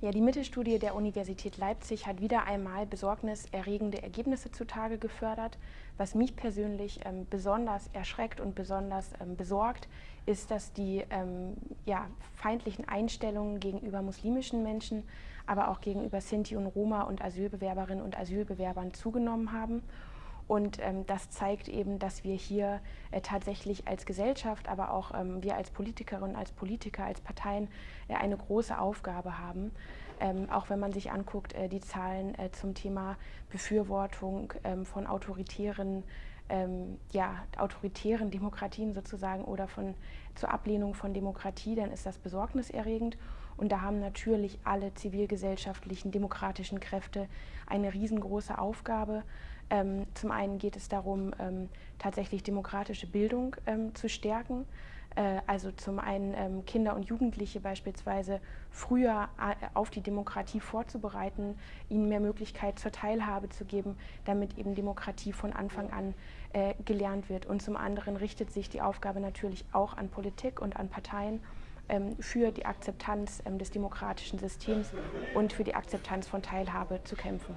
Ja, die Mittelstudie der Universität Leipzig hat wieder einmal besorgniserregende Ergebnisse zutage gefördert. Was mich persönlich ähm, besonders erschreckt und besonders ähm, besorgt, ist, dass die ähm, ja, feindlichen Einstellungen gegenüber muslimischen Menschen, aber auch gegenüber Sinti und Roma und Asylbewerberinnen und Asylbewerbern zugenommen haben. Und ähm, das zeigt eben, dass wir hier äh, tatsächlich als Gesellschaft, aber auch ähm, wir als Politikerinnen, als Politiker, als Parteien äh, eine große Aufgabe haben. Ähm, auch wenn man sich anguckt, äh, die Zahlen äh, zum Thema Befürwortung ähm, von autoritären ähm, ja, autoritären Demokratien sozusagen oder von, zur Ablehnung von Demokratie, dann ist das besorgniserregend. Und da haben natürlich alle zivilgesellschaftlichen, demokratischen Kräfte eine riesengroße Aufgabe. Ähm, zum einen geht es darum, ähm, tatsächlich demokratische Bildung ähm, zu stärken. Äh, also zum einen ähm, Kinder und Jugendliche beispielsweise früher äh, auf die Demokratie vorzubereiten, ihnen mehr Möglichkeit zur Teilhabe zu geben, damit eben Demokratie von Anfang an äh, gelernt wird. Und zum anderen richtet sich die Aufgabe natürlich auch an Politik und an Parteien ähm, für die Akzeptanz ähm, des demokratischen Systems und für die Akzeptanz von Teilhabe zu kämpfen.